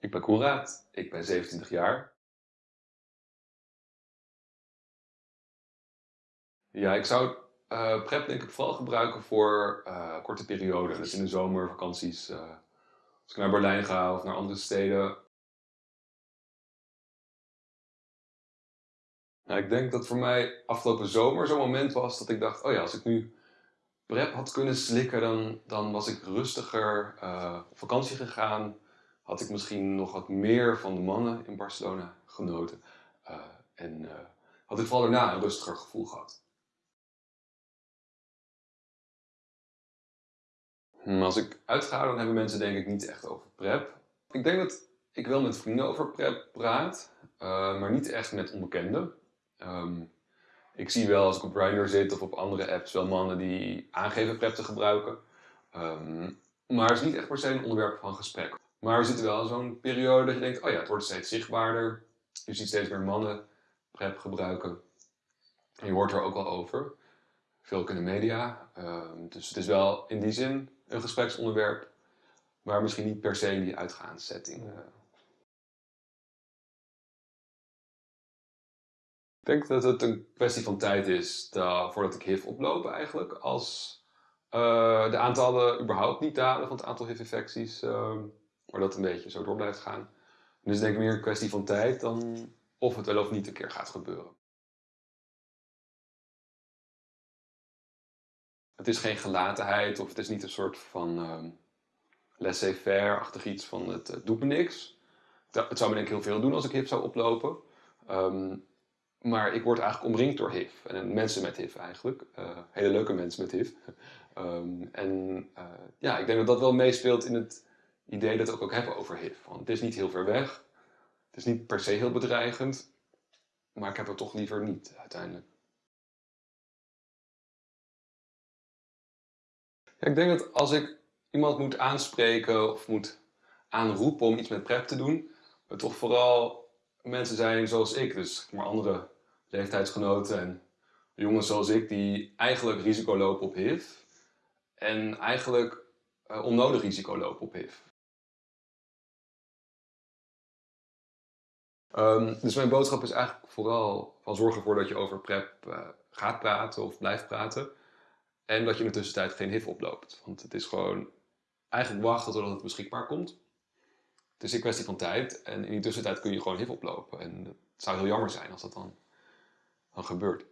Ik ben Koenraad, ik ben 27 jaar. Ja, ik zou uh, PrEP denk ik vooral gebruiken voor uh, korte perioden. Dus in de zomer, vakanties. Uh, als ik naar Berlijn ga of naar andere steden. Nou, ik denk dat voor mij afgelopen zomer zo'n moment was dat ik dacht, oh ja, als ik nu PrEP had kunnen slikken, dan, dan was ik rustiger op vakantie gegaan had ik misschien nog wat meer van de mannen in Barcelona genoten. Uh, en uh, had ik vooral daarna een rustiger gevoel gehad. Hm, als ik uitga, dan hebben mensen denk ik niet echt over PrEP. Ik denk dat ik wel met vrienden over PrEP praat, uh, maar niet echt met onbekenden. Um, ik zie wel als ik op Grindr zit of op andere apps wel mannen die aangeven PrEP te gebruiken. Um, maar het is niet echt per se een onderwerp van gesprek. Maar we zitten wel zo'n periode dat je denkt, oh ja, het wordt steeds zichtbaarder. Je ziet steeds meer mannen PrEP gebruiken. En je hoort er ook wel over. Veel ook in de media. Ehm, dus het is wel in die zin een gespreksonderwerp. Maar misschien niet per se die uitgaanssetting. Uh. Ik denk dat het een kwestie van tijd is dat, voordat ik HIV oploop eigenlijk. Als uh, de aantallen überhaupt niet dalen van het aantal HIV-infecties. Uh, maar dat een beetje zo door blijft gaan. Dus denk ik meer een kwestie van tijd dan of het wel of niet een keer gaat gebeuren. Het is geen gelatenheid of het is niet een soort van um, laissez-faire-achtig iets van het, het doet me niks. Het zou me denk ik heel veel doen als ik HIV zou oplopen. Um, maar ik word eigenlijk omringd door HIV. En mensen met HIV eigenlijk. Uh, hele leuke mensen met HIV. um, en ja, ik denk dat dat wel meespeelt in het idee dat we ook hebben over HIV. Want het is niet heel ver weg. Het is niet per se heel bedreigend. Maar ik heb het toch liever niet uiteindelijk. Ja, ik denk dat als ik iemand moet aanspreken of moet aanroepen om iets met PrEP te doen, het toch vooral mensen zijn zoals ik, dus maar andere leeftijdsgenoten en jongens zoals ik, die eigenlijk risico lopen op HIV en eigenlijk uh, onnodig risico lopen op HIV. Um, dus mijn boodschap is eigenlijk vooral van zorg ervoor dat je over PrEP uh, gaat praten of blijft praten. En dat je in de tussentijd geen HIV oploopt. Want het is gewoon eigenlijk wachten totdat het beschikbaar komt. Het is een kwestie van tijd. En in die tussentijd kun je gewoon HIV oplopen. En het zou heel jammer zijn als dat dan, dan gebeurt.